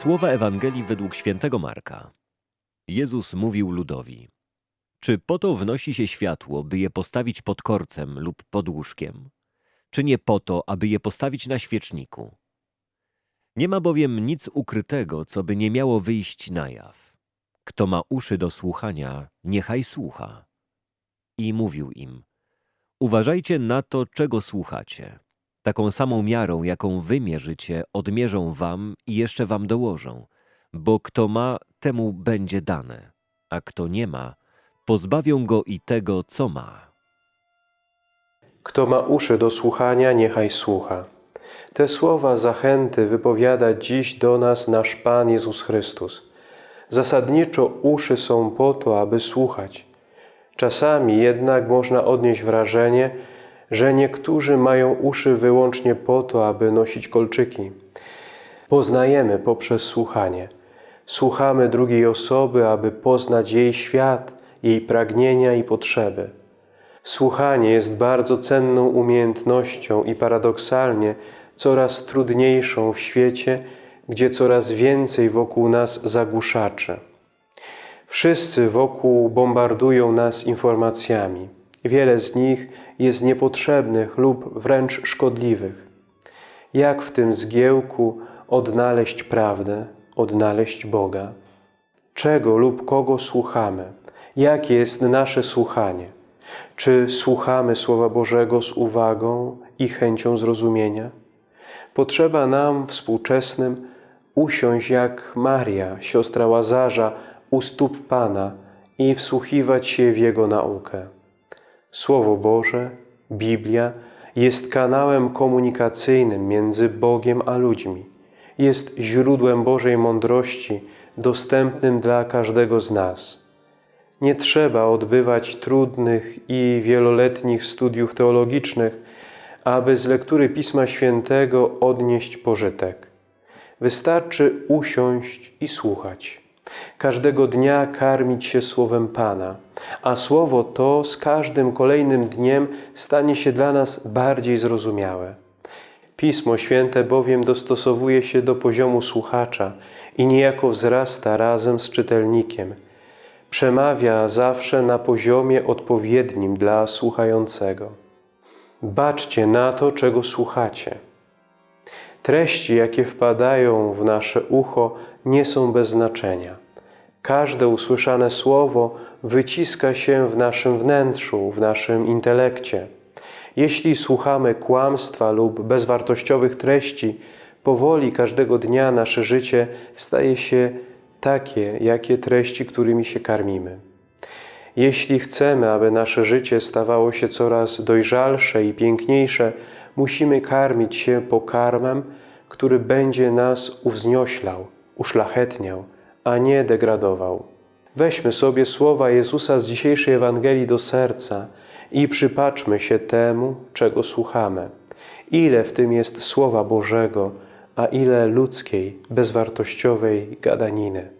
Słowa Ewangelii według świętego Marka. Jezus mówił ludowi: Czy po to wnosi się światło, by je postawić pod korcem lub pod łóżkiem? Czy nie po to, aby je postawić na świeczniku? Nie ma bowiem nic ukrytego, co by nie miało wyjść na jaw. Kto ma uszy do słuchania, niechaj słucha. I mówił im: Uważajcie na to, czego słuchacie. Taką samą miarą, jaką wy mierzycie, odmierzą wam i jeszcze wam dołożą. Bo kto ma, temu będzie dane, a kto nie ma, pozbawią go i tego, co ma. Kto ma uszy do słuchania, niechaj słucha. Te słowa zachęty wypowiada dziś do nas nasz Pan Jezus Chrystus. Zasadniczo uszy są po to, aby słuchać. Czasami jednak można odnieść wrażenie, że niektórzy mają uszy wyłącznie po to, aby nosić kolczyki. Poznajemy poprzez słuchanie. Słuchamy drugiej osoby, aby poznać jej świat, jej pragnienia i potrzeby. Słuchanie jest bardzo cenną umiejętnością i paradoksalnie coraz trudniejszą w świecie, gdzie coraz więcej wokół nas zagłuszaczy. Wszyscy wokół bombardują nas informacjami. Wiele z nich jest niepotrzebnych lub wręcz szkodliwych. Jak w tym zgiełku odnaleźć prawdę, odnaleźć Boga? Czego lub kogo słuchamy? Jakie jest nasze słuchanie? Czy słuchamy Słowa Bożego z uwagą i chęcią zrozumienia? Potrzeba nam współczesnym usiąść jak Maria, siostra Łazarza, u stóp Pana i wsłuchiwać się w Jego naukę. Słowo Boże, Biblia jest kanałem komunikacyjnym między Bogiem a ludźmi. Jest źródłem Bożej mądrości, dostępnym dla każdego z nas. Nie trzeba odbywać trudnych i wieloletnich studiów teologicznych, aby z lektury Pisma Świętego odnieść pożytek. Wystarczy usiąść i słuchać. Każdego dnia karmić się Słowem Pana, a Słowo to z każdym kolejnym dniem stanie się dla nas bardziej zrozumiałe. Pismo Święte bowiem dostosowuje się do poziomu słuchacza i niejako wzrasta razem z czytelnikiem. Przemawia zawsze na poziomie odpowiednim dla słuchającego. Baczcie na to, czego słuchacie. Treści, jakie wpadają w nasze ucho, nie są bez znaczenia. Każde usłyszane słowo wyciska się w naszym wnętrzu, w naszym intelekcie. Jeśli słuchamy kłamstwa lub bezwartościowych treści, powoli każdego dnia nasze życie staje się takie, jakie treści, którymi się karmimy. Jeśli chcemy, aby nasze życie stawało się coraz dojrzalsze i piękniejsze, musimy karmić się pokarmem, który będzie nas uwznioślał, uszlachetniał, a nie degradował. Weźmy sobie słowa Jezusa z dzisiejszej Ewangelii do serca i przypatrzmy się temu, czego słuchamy. Ile w tym jest Słowa Bożego, a ile ludzkiej, bezwartościowej gadaniny.